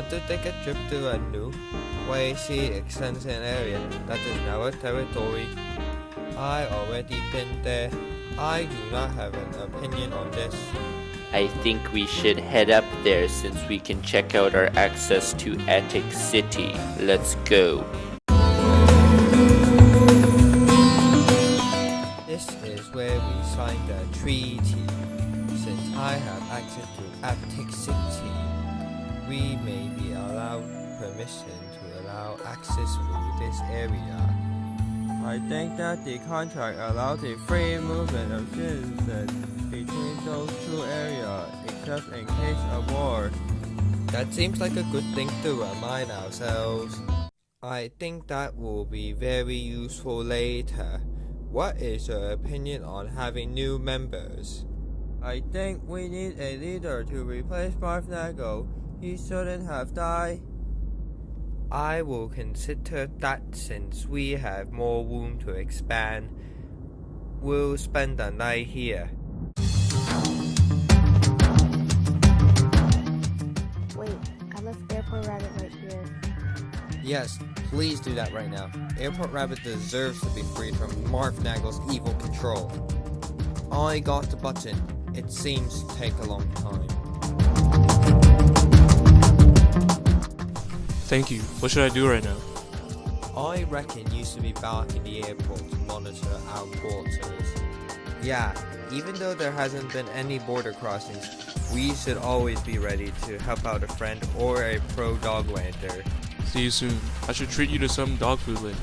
to take a trip to a new, Wazy extension area that is now a territory. I already been there. I do not have an opinion on this. I think we should head up there since we can check out our access to Attic City. Let's go. This is where we signed a treaty. Since I have access to Attic City, we may be allowed permission to allow access through this area. I think that the contract allows the free movement of citizens between those two areas, except in case of war. That seems like a good thing to remind ourselves. I think that will be very useful later. What is your opinion on having new members? I think we need a leader to replace Marfnago. He shouldn't have died. I will consider that since we have more room to expand. We'll spend the night here. Wait, I left Airport Rabbit right here. Yes, please do that right now. Airport Rabbit deserves to be freed from Marfnagel's evil control. I got the button. It seems to take a long time. Thank you. What should I do right now? I reckon you should be back in the airport to monitor our quarters. Yeah, even though there hasn't been any border crossings, we should always be ready to help out a friend or a pro dog lander. See you soon. I should treat you to some dog food later.